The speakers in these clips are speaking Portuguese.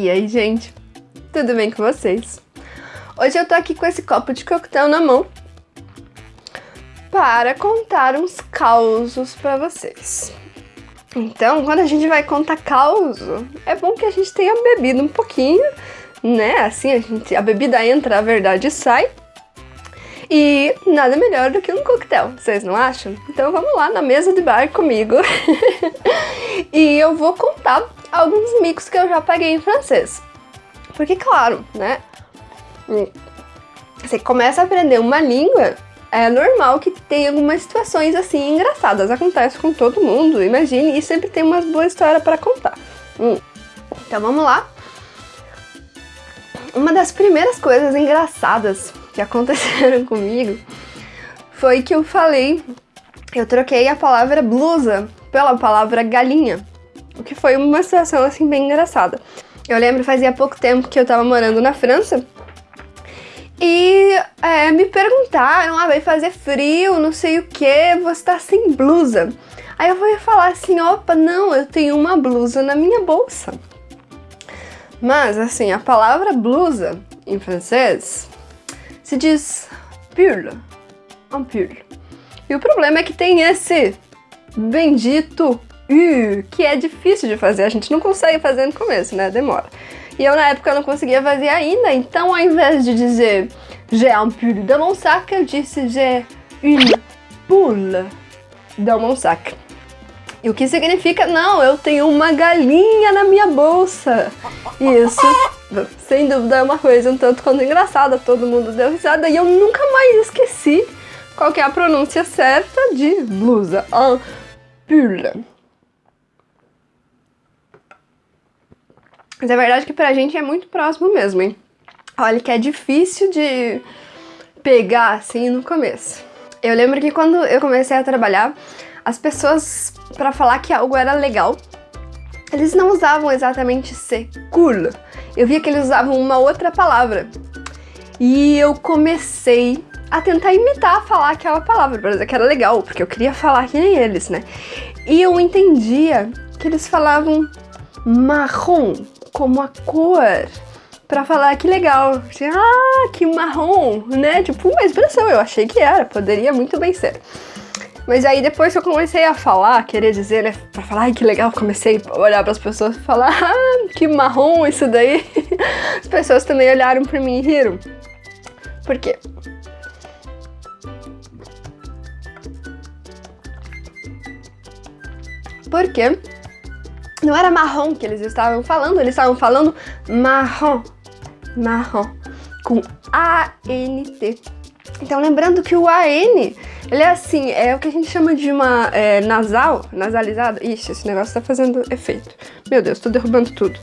E aí, gente? Tudo bem com vocês? Hoje eu tô aqui com esse copo de coquetel na mão para contar uns causos para vocês. Então, quando a gente vai contar causo, é bom que a gente tenha bebido um pouquinho, né? Assim, a, gente, a bebida entra, a verdade sai. E nada melhor do que um coquetel, vocês não acham? Então vamos lá na mesa de bar comigo. e eu vou contar alguns micos que eu já paguei em francês. Porque, claro, né? Você começa a aprender uma língua, é normal que tenha algumas situações assim engraçadas. Acontece com todo mundo, imagine, e sempre tem umas boas histórias para contar. Hum. Então vamos lá. Uma das primeiras coisas engraçadas que aconteceram comigo foi que eu falei, eu troquei a palavra blusa pela palavra galinha, o que foi uma situação assim bem engraçada. Eu lembro fazia pouco tempo que eu tava morando na França e é, me perguntaram, ah, vai fazer frio, não sei o que, você tá sem blusa. Aí eu vou falar assim, opa, não, eu tenho uma blusa na minha bolsa. Mas, assim, a palavra blusa em francês se diz pull, un pull. E o problema é que tem esse bendito U, que é difícil de fazer, a gente não consegue fazer no começo, né, demora. E eu na época não conseguia fazer ainda, então ao invés de dizer j'ai un pull dans mon sac, eu disse j'ai une poule dans mon sac. E o que significa, não, eu tenho uma galinha na minha bolsa. Isso, sem dúvida, é uma coisa um tanto quanto engraçada, todo mundo deu risada e eu nunca mais esqueci qual é a pronúncia certa de blusa. Un pull. Mas é verdade que pra gente é muito próximo mesmo, hein? Olha que é difícil de pegar assim no começo. Eu lembro que quando eu comecei a trabalhar, as pessoas, para falar que algo era legal, eles não usavam exatamente ser cool. Eu via que eles usavam uma outra palavra. E eu comecei a tentar imitar falar aquela palavra, para dizer que era legal, porque eu queria falar que nem eles, né? E eu entendia que eles falavam marrom, como a cor pra falar que legal. Ah, que marrom, né? Tipo, uma expressão, eu achei que era, poderia muito bem ser. Mas aí depois que eu comecei a falar, querer dizer, né, pra falar, ai que legal, comecei a olhar pras pessoas e falar, ah, que marrom isso daí. As pessoas também olharam pra mim e riram. Por quê? Porque não era marrom que eles estavam falando, eles estavam falando marrom, marrom, com A-N-T. Então lembrando que o A-N, ele é assim, é o que a gente chama de uma é, nasal, nasalizada. Ixi, esse negócio tá fazendo efeito. Meu Deus, tô derrubando tudo.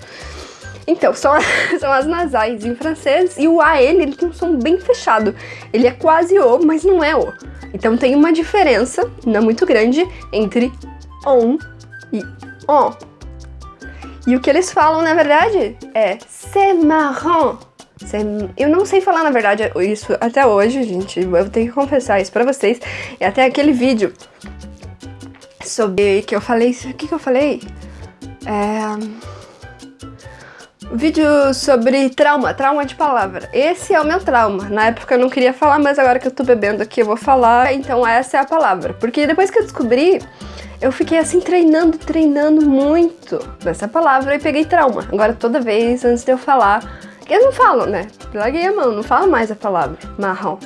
Então, são, são as nasais em francês e o AN ele tem um som bem fechado. Ele é quase O, mas não é O. Então tem uma diferença, não muito grande, entre ON e ON. E o que eles falam, na verdade, é c'est marrant. Eu não sei falar, na verdade, isso até hoje, gente. Eu tenho que confessar isso pra vocês. E até aquele vídeo sobre que eu falei... O que que eu falei? É... Vídeo sobre trauma, trauma de palavra. Esse é o meu trauma. Na época eu não queria falar, mas agora que eu tô bebendo aqui eu vou falar. Então essa é a palavra. Porque depois que eu descobri eu fiquei assim treinando, treinando muito nessa palavra e peguei trauma. Agora toda vez antes de eu falar, eu não falo, né? Larguei a mão, não falo mais a palavra. Marrom,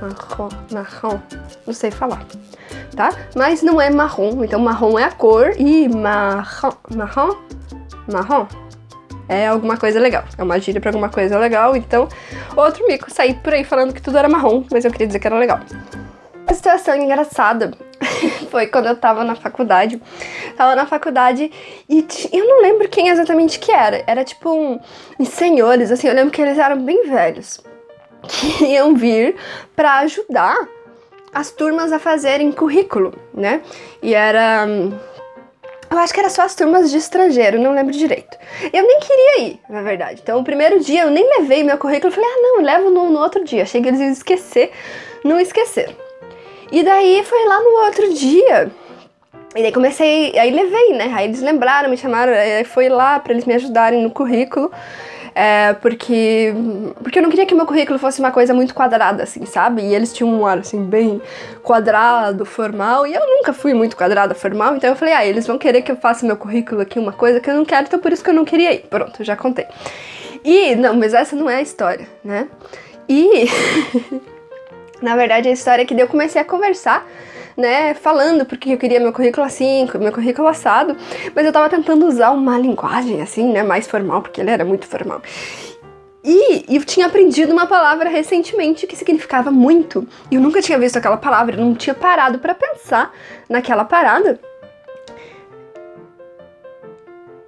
marrom, marrom, não sei falar, tá? Mas não é marrom, então marrom é a cor e marrom, marrom, marrom é alguma coisa legal, é uma gíria pra alguma coisa legal, então outro mico, saí por aí falando que tudo era marrom, mas eu queria dizer que era legal. Situação engraçada foi quando eu tava na faculdade. Tava na faculdade e eu não lembro quem exatamente que era. Era tipo um, uns senhores, assim, eu lembro que eles eram bem velhos. Que iam vir pra ajudar as turmas a fazerem currículo, né? E era... Eu acho que era só as turmas de estrangeiro, não lembro direito. Eu nem queria ir, na verdade. Então, o primeiro dia eu nem levei meu currículo. Falei, ah, não, levo no, no outro dia. Achei que eles iam esquecer. Não esqueceram. E daí foi lá no outro dia E daí comecei, aí levei, né? Aí eles lembraram, me chamaram, foi lá para eles me ajudarem no currículo. É, porque, porque eu não queria que meu currículo fosse uma coisa muito quadrada, assim, sabe? E eles tinham um ar, assim, bem quadrado, formal, e eu nunca fui muito quadrada, formal, então eu falei, ah, eles vão querer que eu faça meu currículo aqui uma coisa que eu não quero, então por isso que eu não queria ir. Pronto, já contei. E, não, mas essa não é a história, né? E, na verdade, a história é que eu comecei a conversar né, falando porque eu queria meu currículo assim, meu currículo assado, mas eu tava tentando usar uma linguagem assim, né, mais formal, porque ele era muito formal. E eu tinha aprendido uma palavra recentemente que significava muito. Eu nunca tinha visto aquela palavra, eu não tinha parado para pensar naquela parada.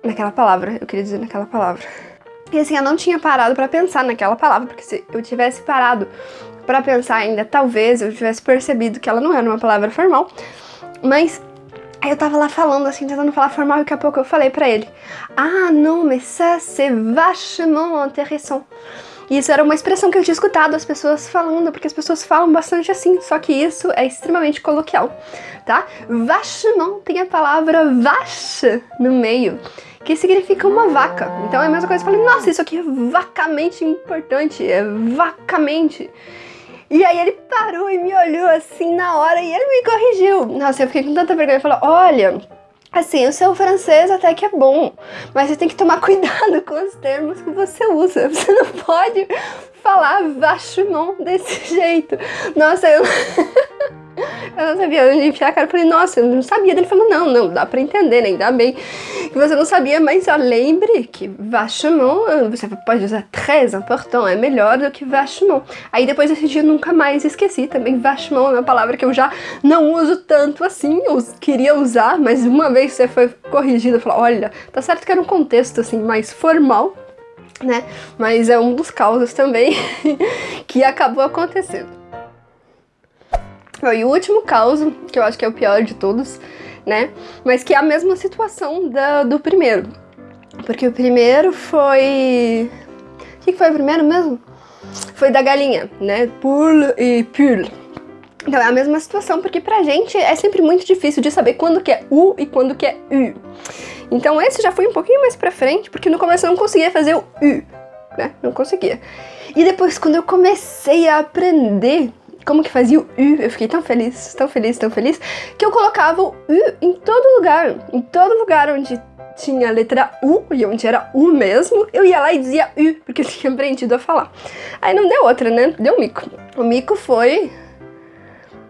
Naquela palavra, eu queria dizer naquela palavra. E assim, eu não tinha parado para pensar naquela palavra, porque se eu tivesse parado para pensar ainda, talvez eu tivesse percebido que ela não era uma palavra formal, mas aí eu tava lá falando assim, tentando falar formal e daqui a pouco eu falei para ele: "Ah, non, mais ça c'est vachement intéressant". E isso era uma expressão que eu tinha escutado as pessoas falando, porque as pessoas falam bastante assim, só que isso é extremamente coloquial, tá? Vachement tem a palavra vache no meio, que significa uma vaca. Então é a mesma coisa, eu falei, nossa, isso aqui é vacamente importante, é vacamente. E aí ele parou e me olhou assim na hora e ele me corrigiu. Nossa, eu fiquei com tanta vergonha. Ele falou, olha, Assim, o seu francês até que é bom, mas você tem que tomar cuidado com os termos que você usa. Você não pode falar vachement desse jeito. Nossa, eu... Eu não sabia onde enfiar a cara. Eu falei, nossa, eu não sabia. Ele falou, não, não, dá pra entender, né? Ainda bem que você não sabia, mas ó, lembre que vachement, você pode usar très important, é melhor do que vachement. Aí depois desse dia eu nunca mais esqueci também. Vachement é uma palavra que eu já não uso tanto assim, eu queria usar, mas uma vez você foi corrigido, falou, olha, tá certo que era um contexto assim mais formal, né? Mas é um dos causos também que acabou acontecendo. E o último caos, que eu acho que é o pior de todos, né? Mas que é a mesma situação da, do primeiro. Porque o primeiro foi... O que foi o primeiro mesmo? Foi da galinha, né? Poule e pull. Então é a mesma situação, porque pra gente é sempre muito difícil de saber quando que é U e quando que é U. Então esse já foi um pouquinho mais pra frente, porque no começo eu não conseguia fazer o U, né? Não conseguia. E depois, quando eu comecei a aprender como que fazia o U, eu fiquei tão feliz, tão feliz, tão feliz, que eu colocava o U em todo lugar. Em todo lugar onde tinha a letra U, e onde era U mesmo, eu ia lá e dizia U, porque eu tinha aprendido a falar. Aí não deu outra, né? Deu mico. O mico foi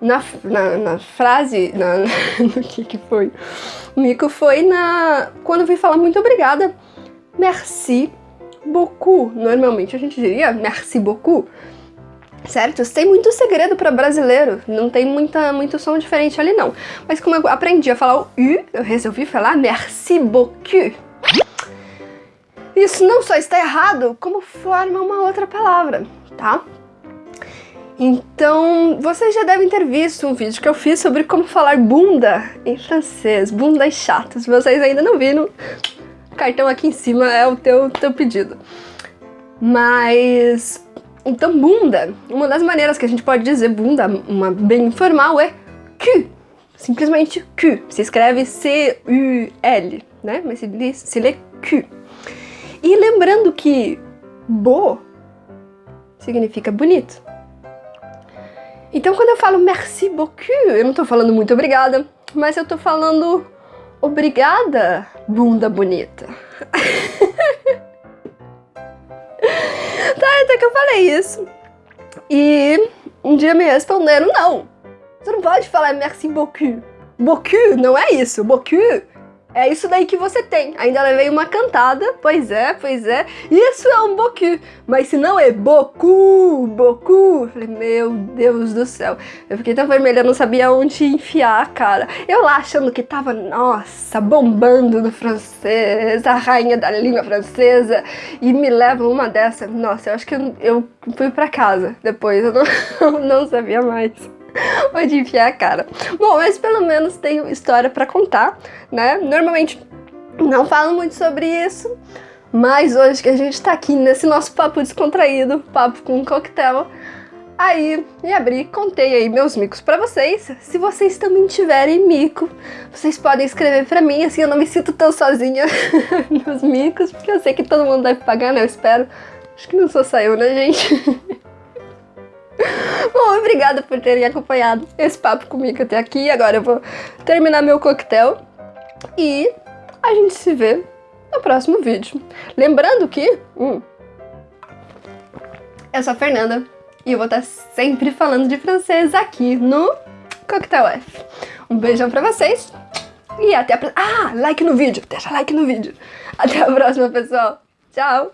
na, na, na frase, na, no que que foi? O mico foi na... quando eu fui falar muito obrigada. Merci beaucoup. Normalmente a gente diria merci beaucoup certo? Tem muito segredo para brasileiro, não tem muita, muito som diferente ali não. Mas como eu aprendi a falar o U, eu resolvi falar merci beaucoup. Isso não só está errado, como forma uma outra palavra, tá? Então, vocês já devem ter visto um vídeo que eu fiz sobre como falar bunda em francês, bundas chatas. Se vocês ainda não viram, cartão aqui em cima é o teu, teu pedido. Mas então, bunda, uma das maneiras que a gente pode dizer bunda, uma bem informal, é cul. Simplesmente cul. Se escreve C-U-L, né? Mas se lê, se lê cul. E lembrando que bo significa bonito. Então, quando eu falo merci beaucoup, eu não tô falando muito obrigada, mas eu tô falando obrigada, bunda bonita. Tá, até que eu falei isso. E um dia me responderam, não, você não pode falar merci beaucoup. Beaucoup não é isso, beaucoup é isso daí que você tem. Ainda levei uma cantada, pois é, pois é. Isso é um boku, mas se não é boku, boku. Falei, meu Deus do céu. Eu fiquei tão vermelha, não sabia onde enfiar a cara. Eu lá achando que tava, nossa, bombando no francês, a rainha da língua francesa. E me leva uma dessa. Nossa, eu acho que eu, eu fui pra casa depois, eu não, não sabia mais. onde enfiar a cara. Bom, mas pelo menos tenho história para contar, né? Normalmente não falo muito sobre isso, mas hoje que a gente tá aqui nesse nosso papo descontraído, papo com um coquetel, aí e abri, contei aí meus micos pra vocês. Se vocês também tiverem mico, vocês podem escrever pra mim, assim eu não me sinto tão sozinha nos micos, porque eu sei que todo mundo deve pagar, né? Eu espero. Acho que não sou só eu, né, gente? Bom, obrigada por terem acompanhado esse papo comigo até aqui. Agora eu vou terminar meu coquetel e a gente se vê no próximo vídeo. Lembrando que... Hum, eu sou a Fernanda e eu vou estar sempre falando de francês aqui no Coquetel F. Um beijão pra vocês e até a. Ah, like no vídeo, deixa like no vídeo. Até a próxima, pessoal. Tchau!